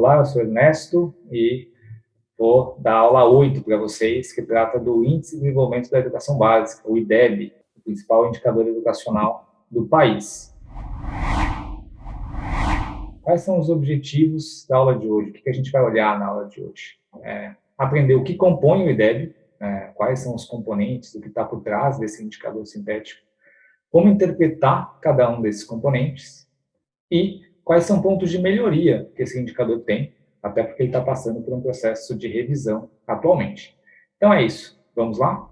Olá, eu sou Ernesto e vou dar aula 8 para vocês, que trata do Índice de Desenvolvimento da Educação Básica, o IDEB, o principal indicador educacional do país. Quais são os objetivos da aula de hoje? O que a gente vai olhar na aula de hoje? É, aprender o que compõe o IDEB, é, quais são os componentes, o que está por trás desse indicador sintético, como interpretar cada um desses componentes e quais são pontos de melhoria que esse indicador tem, até porque ele está passando por um processo de revisão atualmente. Então é isso, vamos lá?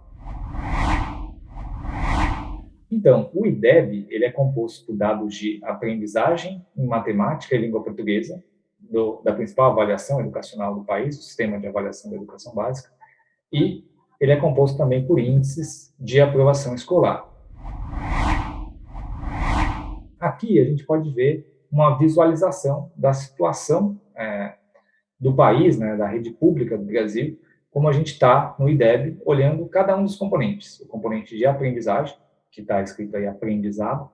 Então, o IDEB ele é composto por dados de aprendizagem em matemática e língua portuguesa, do, da principal avaliação educacional do país, o Sistema de Avaliação da Educação Básica, e ele é composto também por índices de aprovação escolar. Aqui a gente pode ver uma visualização da situação é, do país, né, da rede pública do Brasil, como a gente está no IDEB, olhando cada um dos componentes. O componente de aprendizagem, que está escrito aí aprendizado,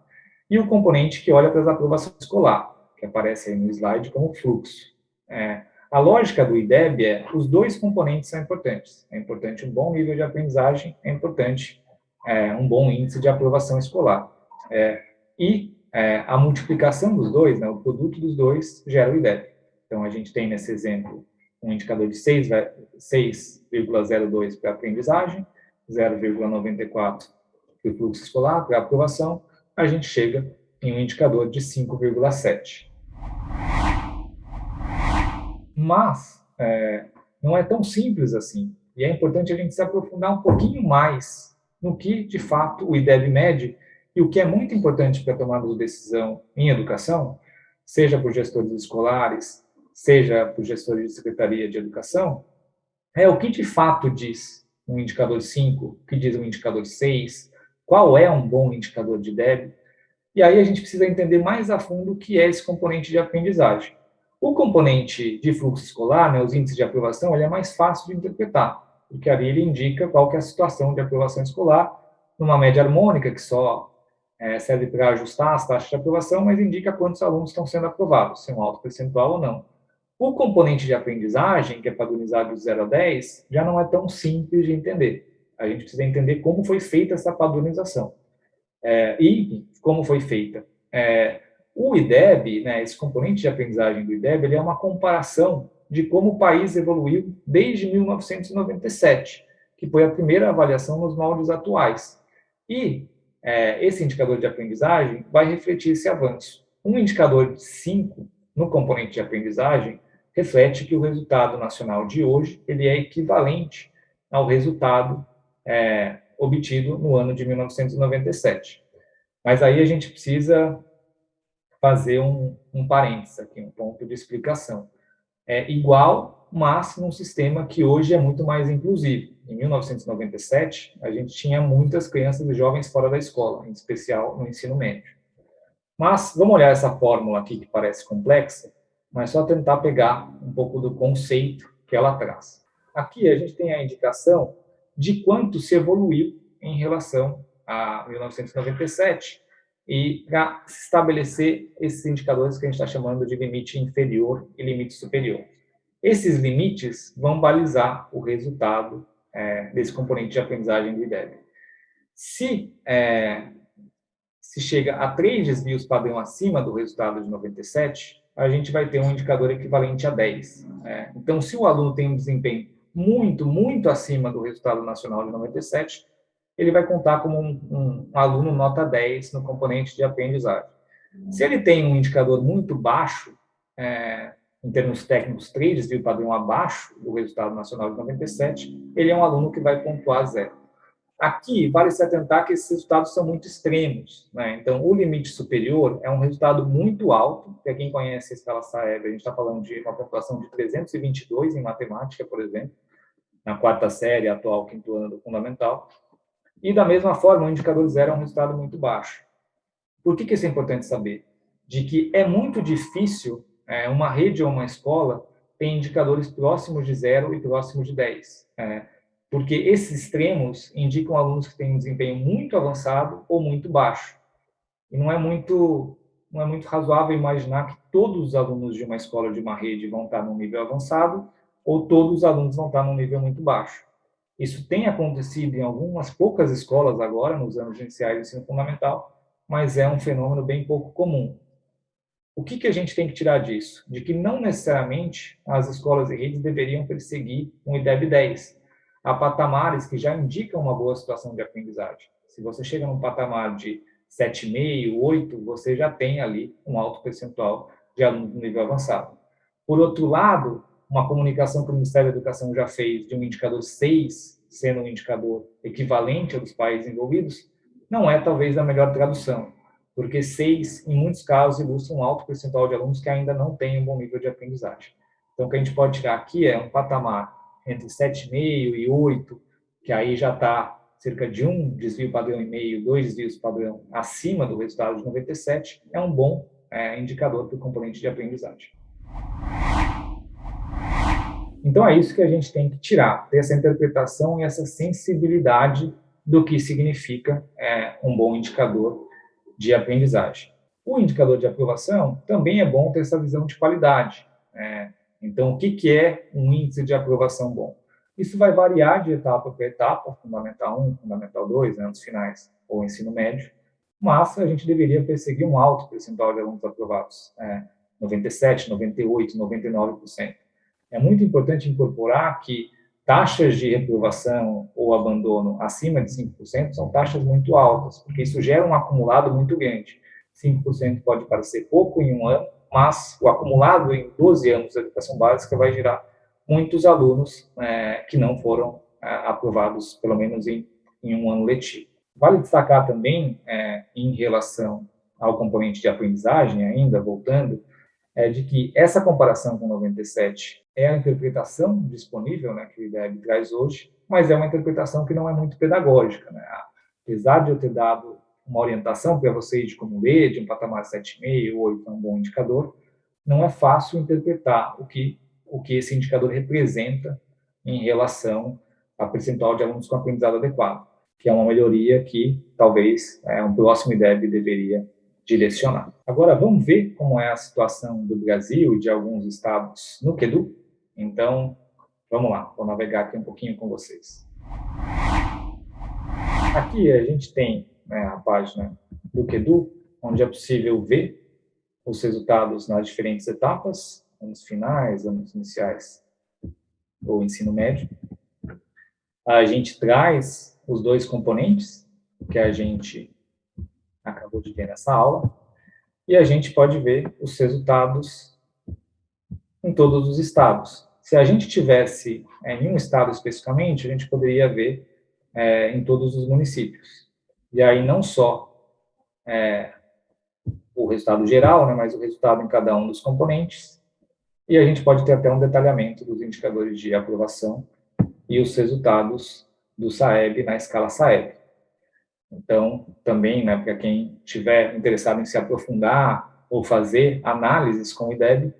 e o componente que olha para as aprovações escolar, que aparece aí no slide como fluxo. É, a lógica do IDEB é, os dois componentes são importantes. É importante um bom nível de aprendizagem, é importante é, um bom índice de aprovação escolar. É, e é, a multiplicação dos dois, né, o produto dos dois, gera o IDEB. Então, a gente tem nesse exemplo um indicador de 6,02 para aprendizagem, 0,94 para o fluxo escolar, para aprovação, a gente chega em um indicador de 5,7. Mas, é, não é tão simples assim, e é importante a gente se aprofundar um pouquinho mais no que, de fato, o IDEB mede e o que é muito importante para de decisão em educação, seja por gestores escolares, seja por gestores de secretaria de educação, é o que de fato diz um indicador 5, o que diz um indicador 6, qual é um bom indicador de débito, e aí a gente precisa entender mais a fundo o que é esse componente de aprendizagem. O componente de fluxo escolar, né, os índices de aprovação, ele é mais fácil de interpretar, porque ali ele indica qual que é a situação de aprovação escolar, numa média harmônica, que só é, serve para ajustar as taxas de aprovação, mas indica quantos alunos estão sendo aprovados, se é um alto percentual ou não. O componente de aprendizagem, que é padronizado de 0 a 10, já não é tão simples de entender. A gente precisa entender como foi feita essa padronização. É, e como foi feita. É, o IDEB, né, esse componente de aprendizagem do IDEB, ele é uma comparação de como o país evoluiu desde 1997, que foi a primeira avaliação nos moldes atuais. E é, esse indicador de aprendizagem vai refletir esse avanço. Um indicador de 5 no componente de aprendizagem reflete que o resultado nacional de hoje ele é equivalente ao resultado é, obtido no ano de 1997. Mas aí a gente precisa fazer um, um parênteses aqui, um ponto de explicação. É igual, mas num sistema que hoje é muito mais inclusivo em 1997, a gente tinha muitas crianças e jovens fora da escola, em especial no ensino médio. Mas vamos olhar essa fórmula aqui que parece complexa, mas só tentar pegar um pouco do conceito que ela traz. Aqui a gente tem a indicação de quanto se evoluiu em relação a 1997 e para estabelecer esses indicadores que a gente está chamando de limite inferior e limite superior. Esses limites vão balizar o resultado é, desse componente de aprendizagem do IDEB. Se, é, se chega a três desvios padrão acima do resultado de 97, a gente vai ter um indicador equivalente a 10. É, então, se o aluno tem um desempenho muito, muito acima do resultado nacional de 97, ele vai contar como um, um, um aluno nota 10 no componente de aprendizagem. Se ele tem um indicador muito baixo, é, em termos técnicos, 3 desvio padrão abaixo do resultado nacional de 97, ele é um aluno que vai pontuar zero. Aqui, vale se atentar que esses resultados são muito extremos. Né? Então, o limite superior é um resultado muito alto. Para quem conhece a escala Saeb, a gente está falando de uma pontuação de 322 em matemática, por exemplo, na quarta série, atual quinto ano do fundamental. E, da mesma forma, o indicador zero é um resultado muito baixo. Por que, que isso é importante saber? De que é muito difícil é, uma rede ou uma escola tem indicadores próximos de zero e próximos de 10. É, porque esses extremos indicam alunos que têm um desempenho muito avançado ou muito baixo. E não é muito, não é muito razoável imaginar que todos os alunos de uma escola de uma rede vão estar num nível avançado ou todos os alunos vão estar num nível muito baixo. Isso tem acontecido em algumas poucas escolas agora, nos anos iniciais do ensino fundamental, mas é um fenômeno bem pouco comum. O que, que a gente tem que tirar disso? De que não necessariamente as escolas e redes deveriam perseguir um IDEB 10. Há patamares que já indicam uma boa situação de aprendizagem. Se você chega num patamar de 7,5, 8, você já tem ali um alto percentual de alunos no nível avançado. Por outro lado, uma comunicação que o Ministério da Educação já fez de um indicador 6, sendo um indicador equivalente aos países envolvidos, não é talvez a melhor tradução porque seis, em muitos casos, ilustra um alto percentual de alunos que ainda não têm um bom nível de aprendizagem. Então, o que a gente pode tirar aqui é um patamar entre 7,5 e 8, que aí já está cerca de um desvio padrão e meio, dois desvios padrão acima do resultado de 97, é um bom é, indicador para o componente de aprendizagem. Então, é isso que a gente tem que tirar, ter essa interpretação e essa sensibilidade do que significa é, um bom indicador de aprendizagem. O indicador de aprovação também é bom ter essa visão de qualidade. Né? Então, o que, que é um índice de aprovação bom? Isso vai variar de etapa para etapa, Fundamental 1, Fundamental 2, anos né, finais ou ensino médio, mas a gente deveria perseguir um alto percentual de alunos aprovados, é, 97, 98, 99%. É muito importante incorporar que taxas de reprovação ou abandono acima de 5% são taxas muito altas, porque isso gera um acumulado muito grande. 5% pode parecer pouco em um ano, mas o acumulado em 12 anos de educação básica vai gerar muitos alunos é, que não foram é, aprovados, pelo menos em, em, um ano letivo. Vale destacar também, é, em relação ao componente de aprendizagem, ainda voltando, é de que essa comparação com 97 é a interpretação disponível né, que o IDEB traz hoje, mas é uma interpretação que não é muito pedagógica. Né? Apesar de eu ter dado uma orientação para vocês de como ler, de um patamar 7,5 ou 8 é um bom indicador, não é fácil interpretar o que, o que esse indicador representa em relação a percentual de alunos com aprendizado adequado, que é uma melhoria que talvez é, um próximo IDEB deveria direcionar. Agora, vamos ver como é a situação do Brasil e de alguns estados no QEDU? Então, vamos lá, vou navegar aqui um pouquinho com vocês. Aqui a gente tem né, a página do QEDU, onde é possível ver os resultados nas diferentes etapas, anos finais, anos iniciais ou ensino médio. A gente traz os dois componentes que a gente acabou de ver nessa aula, e a gente pode ver os resultados em todos os estados. Se a gente tivesse é, em um estado especificamente, a gente poderia ver é, em todos os municípios. E aí não só é, o resultado geral, né, mas o resultado em cada um dos componentes, e a gente pode ter até um detalhamento dos indicadores de aprovação e os resultados do SAEB na escala SAEB. Então, também, né, para quem estiver interessado em se aprofundar ou fazer análises com o IDEB,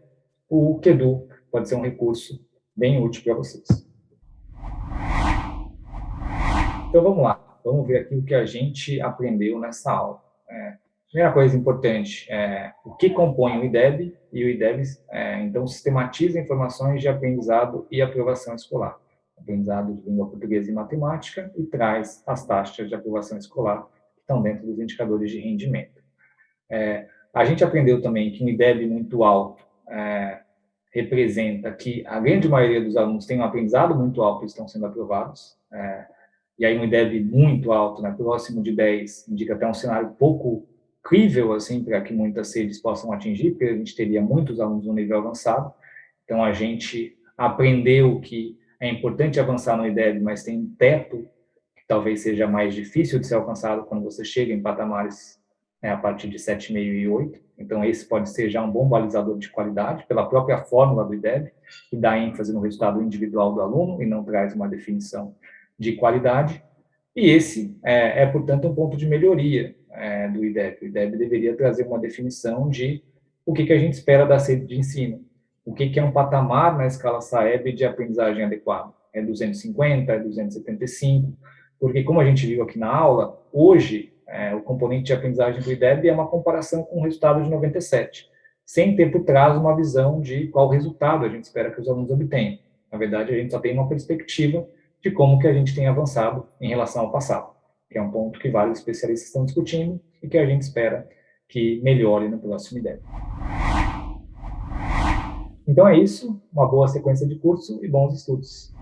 o QEDU pode ser um recurso bem útil para vocês. Então, vamos lá. Vamos ver aqui o que a gente aprendeu nessa aula. É, primeira coisa importante é o que compõe o IDEB, e o IDEB, é, então, sistematiza informações de aprendizado e aprovação escolar. Aprendizado de língua portuguesa e matemática, e traz as taxas de aprovação escolar que estão dentro dos indicadores de rendimento. É, a gente aprendeu também que um IDEB muito alto é, representa que a grande maioria dos alunos tem um aprendizado muito alto e estão sendo aprovados, é, e aí um IDEB muito alto, né, próximo de 10, indica até um cenário pouco crível, assim, para que muitas redes possam atingir, porque a gente teria muitos alunos no nível avançado, então a gente aprendeu que é importante avançar no IDEB, mas tem um teto que talvez seja mais difícil de ser alcançado quando você chega em patamares né, a partir de 7,5 e 8. Então, esse pode ser já um bom balizador de qualidade, pela própria fórmula do IDEB, que dá ênfase no resultado individual do aluno e não traz uma definição de qualidade. E esse é, é portanto, um ponto de melhoria é, do IDEB. O IDEB deveria trazer uma definição de o que, que a gente espera da sede de ensino, o que, é um patamar na escala SAEB de aprendizagem adequada. É 250, é 275, porque como a gente viu aqui na aula, hoje é, o componente de aprendizagem do IDEB é uma comparação com o resultado de 97, sem ter por trás uma visão de qual resultado a gente espera que os alunos obtenham. Na verdade, a gente só tem uma perspectiva de como que a gente tem avançado em relação ao passado, que é um ponto que vários especialistas estão discutindo e que a gente espera que melhore no próximo IDEB. Então é isso, uma boa sequência de curso e bons estudos.